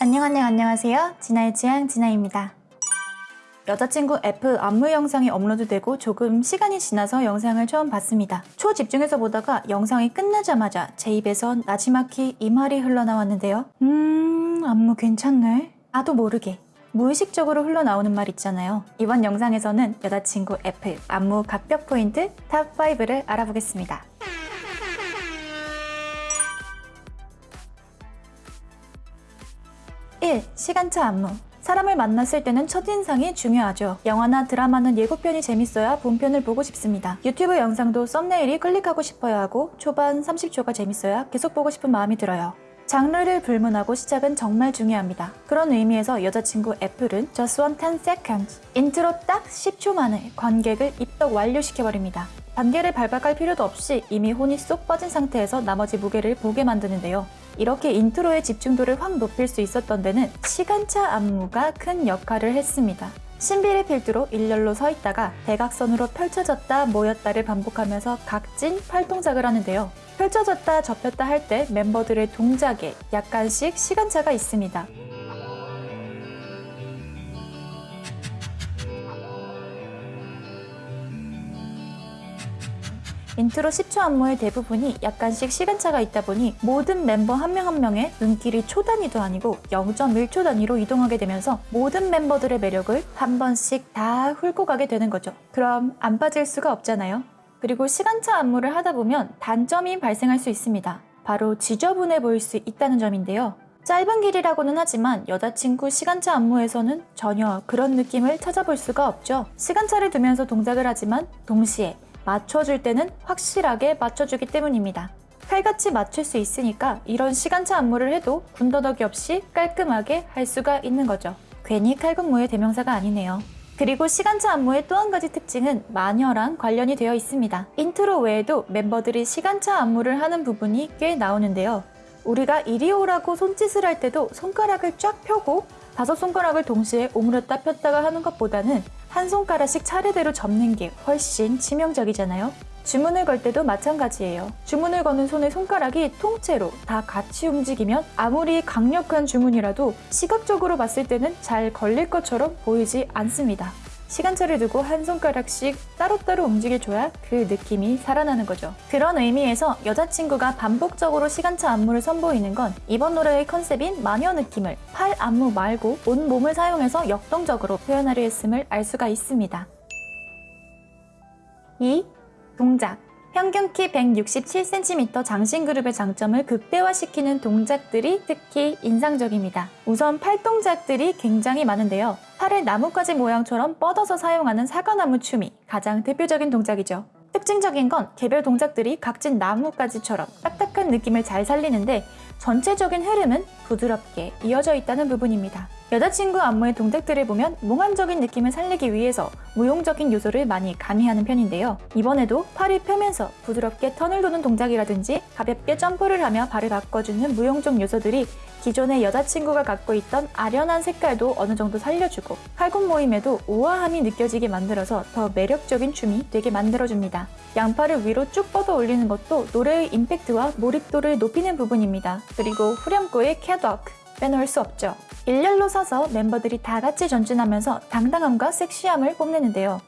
안녕 안녕 안녕하세요. 진아의 취향 진아입니다. 여자친구 Apple 안무 영상이 업로드되고 조금 시간이 지나서 영상을 처음 봤습니다. 초집중해서 보다가 영상이 끝나자마자 제 입에서 나지막히 이 말이 흘러나왔는데요. 음 안무 괜찮네. 나도 모르게 무의식적으로 흘러나오는 말 있잖아요. 이번 영상에서는 여자친구 Apple 안무 갓벽 포인트 top 5를 알아보겠습니다. 1. 시간차 안무 사람을 만났을 때는 첫인상이 중요하죠. 영화나 드라마는 예고편이 재밌어야 본편을 보고 싶습니다. 유튜브 영상도 thumbnail이 클릭하고 싶어야 하고 초반 30초가 재밌어야 계속 보고 싶은 마음이 들어요. 장르를 불문하고 시작은 정말 중요합니다. 그런 의미에서 여자친구 Apple은 Just One 10 Seconds intro 딱 10초 만에 관객을 입덕 완료시켜버립니다. 단계를 깔 필요도 없이 이미 혼이 쏙 빠진 상태에서 나머지 무대를 보게 만드는데요. 이렇게 인트로의 집중도를 확 높일 수 있었던 데는 시간차 안무가 큰 역할을 했습니다. 신비를 필두로 일렬로 서 있다가 대각선으로 펼쳐졌다 모였다를 반복하면서 각진 팔동작을 하는데요. 펼쳐졌다 접혔다 할 때 멤버들의 동작에 약간씩 시간차가 있습니다. 인트로 10초 안무의 대부분이 약간씩 시간차가 있다 보니 모든 멤버 한 명 한 명의 눈길이 초 단위도 아니고 0.1초 단위로 이동하게 되면서 모든 멤버들의 매력을 한 번씩 다 훑고 가게 되는 거죠. 그럼 안 빠질 수가 없잖아요. 그리고 시간차 안무를 하다 보면 단점이 발생할 수 있습니다. 바로 지저분해 보일 수 있다는 점인데요. 짧은 길이라고는 하지만 여자친구 시간차 안무에서는 전혀 그런 느낌을 찾아볼 수가 없죠. 시간차를 두면서 동작을 하지만 동시에 맞춰줄 때는 확실하게 맞춰주기 때문입니다. 칼같이 맞출 수 있으니까 이런 시간차 안무를 해도 군더더기 없이 깔끔하게 할 수가 있는 거죠. 괜히 칼군무의 대명사가 아니네요. 그리고 시간차 안무의 또 한 가지 특징은 마녀랑 관련이 되어 있습니다. 인트로 외에도 멤버들이 시간차 안무를 하는 부분이 꽤 나오는데요. 우리가 이리 오라고 손짓을 할 때도 손가락을 쫙 펴고 다섯 손가락을 동시에 오므렸다 폈다가 하는 것보다는 한 손가락씩 차례대로 접는 게 훨씬 치명적이잖아요. 주문을 걸 때도 마찬가지예요. 주문을 거는 손의 손가락이 통째로 다 같이 움직이면 아무리 강력한 주문이라도 시각적으로 봤을 때는 잘 걸릴 것처럼 보이지 않습니다. 시간차를 두고 한 손가락씩 따로따로 움직여줘야 그 느낌이 살아나는 거죠. 그런 의미에서 여자친구가 반복적으로 시간차 안무를 선보이는 건 이번 노래의 컨셉인 마녀 느낌을 팔 안무 말고 온 몸을 사용해서 역동적으로 표현하려 했음을 알 수가 있습니다. 2. 동작 평균 키 167cm 장신그룹의 장점을 극대화시키는 동작들이 특히 인상적입니다. 우선 팔 동작들이 굉장히 많은데요. 팔을 나뭇가지 모양처럼 뻗어서 사용하는 사과나무 춤이 가장 대표적인 동작이죠. 특징적인 건 개별 동작들이 각진 나뭇가지처럼 딱딱한 느낌을 잘 살리는데 전체적인 흐름은 부드럽게 이어져 있다는 부분입니다. 여자친구 안무의 동작들을 보면 몽환적인 느낌을 살리기 위해서 무용적인 요소를 많이 가미하는 편인데요. 이번에도 팔을 펴면서 부드럽게 턴을 도는 동작이라든지 가볍게 점프를 하며 발을 바꿔주는 무용적 요소들이 기존의 여자친구가 갖고 있던 아련한 색깔도 어느 정도 살려주고 팔 움직임에도 우아함이 느껴지게 만들어서 더 매력적인 춤이 되게 만들어줍니다. 양팔을 위로 쭉 뻗어 올리는 것도 노래의 임팩트와 몰입도를 높이는 부분입니다. 그리고 후렴구의 catwalk 빼놓을 수 없죠. 일렬로 서서 멤버들이 다 같이 전진하면서 당당함과 섹시함을 뽐내는데요.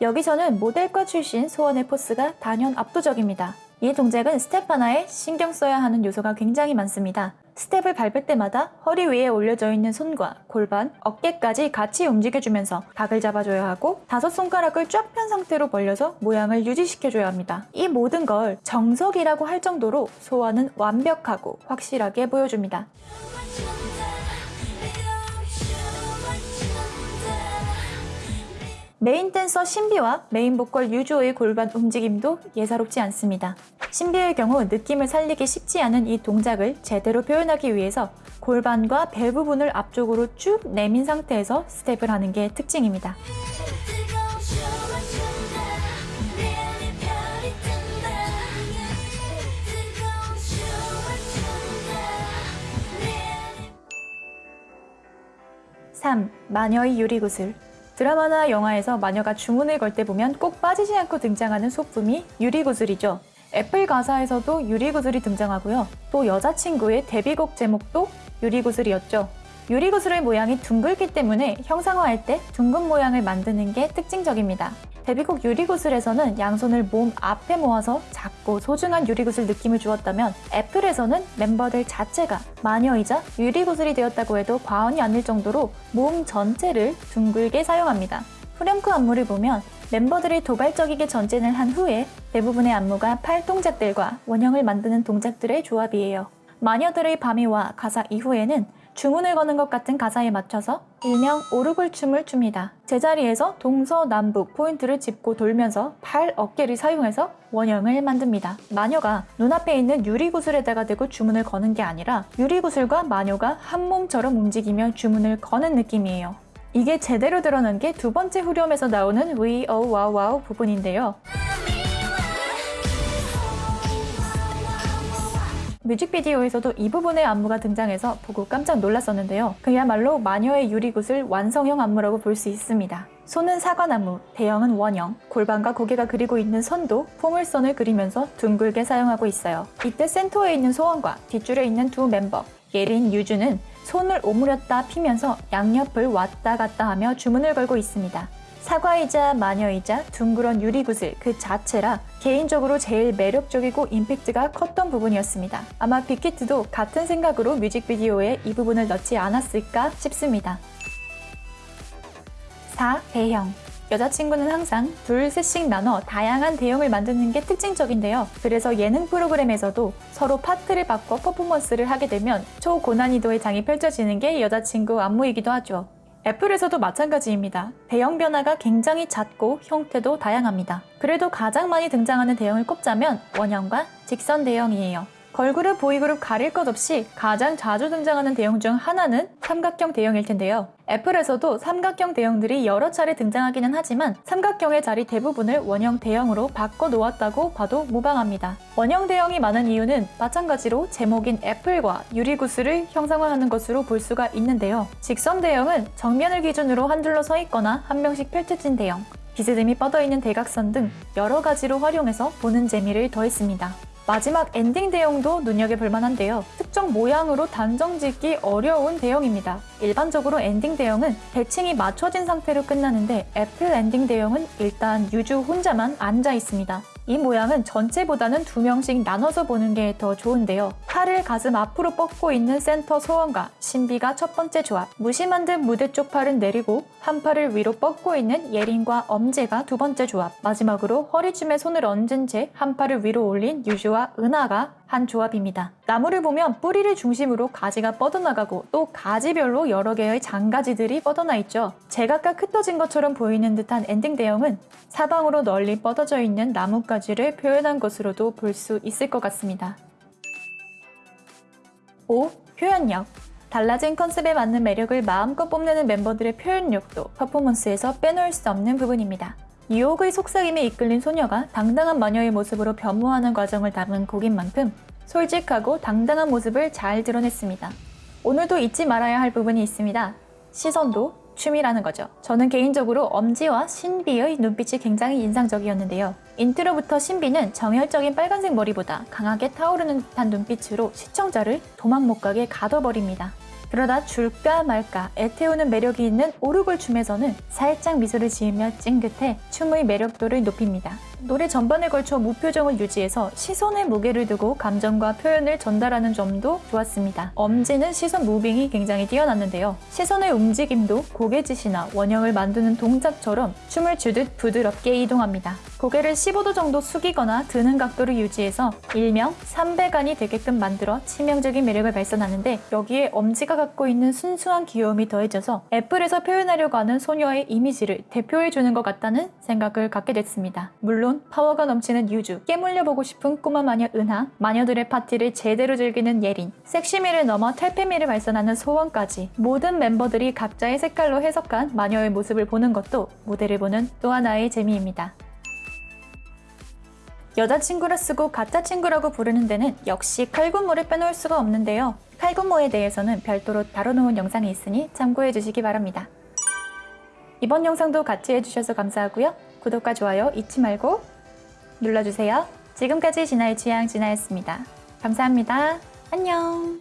여기서는 모델과 출신 소원의 force가 단연 압도적입니다. 이 동작은 스텝 하나에 신경 써야 하는 요소가 굉장히 많습니다. 스텝을 밟을 때마다 허리 위에 올려져 있는 손과 골반, 어깨까지 같이 움직여주면서 각을 잡아줘야 하고 다섯 손가락을 쫙 편 상태로 벌려서 모양을 유지시켜줘야 합니다. 이 모든 걸 정석이라고 할 정도로 소원은 완벽하고 확실하게 보여줍니다. 메인 댄서 신비와 메인 보컬 유주의 골반 움직임도 예사롭지 않습니다. 신비의 경우 느낌을 살리기 쉽지 않은 이 동작을 제대로 표현하기 위해서 골반과 배 부분을 앞쪽으로 쭉 내민 상태에서 스텝을 하는 게 특징입니다. (3) 마녀의 유리구슬 드라마나 영화에서 마녀가 주문을 걸 때 보면 꼭 빠지지 않고 등장하는 소품이 유리구슬이죠. 애플 가사에서도 유리구슬이 등장하고요. 또 여자친구의 데뷔곡 제목도 유리구슬이었죠. 유리구슬의 모양이 둥글기 때문에 형상화할 때 둥근 모양을 만드는 게 특징적입니다. 데뷔곡 유리구슬에서는 양손을 몸 앞에 모아서 작고 소중한 유리구슬 느낌을 주었다면 애플에서는 멤버들 자체가 마녀이자 유리구슬이 되었다고 해도 과언이 아닐 정도로 몸 전체를 둥글게 사용합니다. 후렴구 안무를 보면 멤버들이 도발적이게 전진을 한 후에 대부분의 안무가 팔 동작들과 원형을 만드는 동작들의 조합이에요. 마녀들의 밤이와 가사 이후에는 주문을 거는 것 같은 가사에 맞춰서 일명 오르골 춤을 춥니다. 제자리에서 동서남북 포인트를 짚고 돌면서 팔, 어깨를 사용해서 원형을 만듭니다. 마녀가 눈앞에 있는 유리구슬에다가 대고 주문을 거는 게 아니라 유리구슬과 마녀가 한 몸처럼 움직이며 주문을 거는 느낌이에요. 이게 제대로 드러난 게 두 번째 후렴에서 나오는 We Oh Wow Wow 부분인데요. 뮤직비디오에서도 이 부분의 안무가 등장해서 보고 깜짝 놀랐었는데요. 그야말로 마녀의 유리굿을 완성형 안무라고 볼 수 있습니다. 손은 사과나무, 대형은 원형, 골반과 고개가 그리고 있는 선도 포물선을 그리면서 둥글게 사용하고 있어요. 이때 센터에 있는 소원과 뒷줄에 있는 두 멤버, 예린, 유주는 손을 오므렸다 피면서 양옆을 왔다 갔다 하며 주문을 걸고 있습니다. 사과이자 마녀이자 둥그런 유리구슬 그 자체라 개인적으로 제일 매력적이고 임팩트가 컸던 부분이었습니다. 아마 빅히트도 같은 생각으로 뮤직비디오에 이 부분을 넣지 않았을까 싶습니다. 4. 대형 여자친구는 항상 둘, 셋씩 나눠 다양한 대형을 만드는 게 특징적인데요. 그래서 예능 프로그램에서도 서로 파트를 바꿔 퍼포먼스를 하게 되면 초고난이도의 장이 펼쳐지는 게 여자친구 안무이기도 하죠. 애플에서도 마찬가지입니다. 대형 변화가 굉장히 잦고 형태도 다양합니다. 그래도 가장 많이 등장하는 대형을 꼽자면 원형과 직선 대형이에요. 걸그룹, 보이그룹 가릴 것 없이 가장 자주 등장하는 대형 중 하나는 삼각형 대형일 텐데요. 애플에서도 삼각형 대형들이 여러 차례 등장하기는 하지만 삼각형의 자리 대부분을 원형 대형으로 바꿔 놓았다고 봐도 무방합니다. 원형 대형이 많은 이유는 마찬가지로 제목인 애플과 유리구슬을 형상화하는 것으로 볼 수가 있는데요. 직선 대형은 정면을 기준으로 한 줄로 서 있거나 한 명씩 펼쳐진 대형, 비스듬히 뻗어있는 대각선 등 여러 가지로 활용해서 보는 재미를 더했습니다. 마지막 엔딩 대형도 눈여겨볼 만한데요. 특정 모양으로 단정 짓기 어려운 대형입니다. 일반적으로 엔딩 대형은 대칭이 맞춰진 상태로 끝나는데 애플 엔딩 대형은 일단 유주 혼자만 앉아 있습니다. 이 모양은 전체보다는 두 명씩 나눠서 보는 게 더 좋은데요. 팔을 가슴 앞으로 뻗고 있는 센터 소원과 신비가 첫 번째 조합, 무심한 듯 무대 쪽 팔은 내리고 한 팔을 위로 뻗고 있는 예린과 엄지가 두 번째 조합, 마지막으로 허리춤에 손을 얹은 채 한 팔을 위로 올린 유주와 은하가 한 조합입니다. 나무를 보면 뿌리를 중심으로 가지가 뻗어나가고 또 가지별로 여러 개의 잔가지들이 뻗어나 있죠. 제각각 흩어진 것처럼 보이는 듯한 엔딩 대형은 사방으로 널리 뻗어져 있는 나뭇가지를 표현한 것으로도 볼 수 있을 것 같습니다. 5. 표현력 달라진 컨셉에 맞는 매력을 마음껏 뽐내는 멤버들의 표현력도 퍼포먼스에서 빼놓을 수 없는 부분입니다. 유혹의 속삭임에 이끌린 소녀가 당당한 마녀의 모습으로 변모하는 과정을 담은 곡인 만큼 솔직하고 당당한 모습을 잘 드러냈습니다. 오늘도 잊지 말아야 할 부분이 있습니다. 시선도 춤이라는 거죠. 저는 개인적으로 엄지와 신비의 눈빛이 굉장히 인상적이었는데요. 인트로부터 신비는 정열적인 빨간색 머리보다 강하게 타오르는 듯한 눈빛으로 시청자를 도망 못 가게 가둬버립니다. 그러다 줄까 말까 애태우는 매력이 있는 오르골 춤에서는 살짝 미소를 지으며 찡긋해 춤의 매력도를 높입니다. 노래 전반에 걸쳐 무표정을 유지해서 시선에 무게를 두고 감정과 표현을 전달하는 점도 좋았습니다. 엄지는 시선 moving이 굉장히 뛰어났는데요. 시선의 움직임도 고개짓이나 원형을 만드는 동작처럼 춤을 추듯 부드럽게 이동합니다. 고개를 15도 정도 숙이거나 드는 각도를 유지해서 일명 3배간이 되게끔 만들어 치명적인 매력을 발산하는데 여기에 엄지가 갖고 있는 순수한 귀여움이 더해져서 애플에서 표현하려고 하는 소녀의 이미지를 대표해주는 것 같다는 생각을 갖게 됐습니다. 물론 파워가 넘치는 유주, 깨물려 보고 싶은 꼬마 마녀 은하, 마녀들의 파티를 제대로 즐기는 예린, 섹시미를 넘어 탈페미를 발산하는 소원까지 모든 멤버들이 각자의 색깔로 해석한 마녀의 모습을 보는 것도 무대를 보는 또 하나의 재미입니다. 여자친구라 쓰고 가짜 친구라고 부르는 데는 역시 칼군무를 빼놓을 수가 없는데요. 칼군무에 대해서는 별도로 다뤄놓은 영상이 있으니 참고해 주시기 바랍니다. 이번 영상도 같이 해주셔서 감사하고요. 구독과 좋아요 잊지 말고 눌러주세요. 지금까지 진아의 취향 진아였습니다. 감사합니다. 안녕.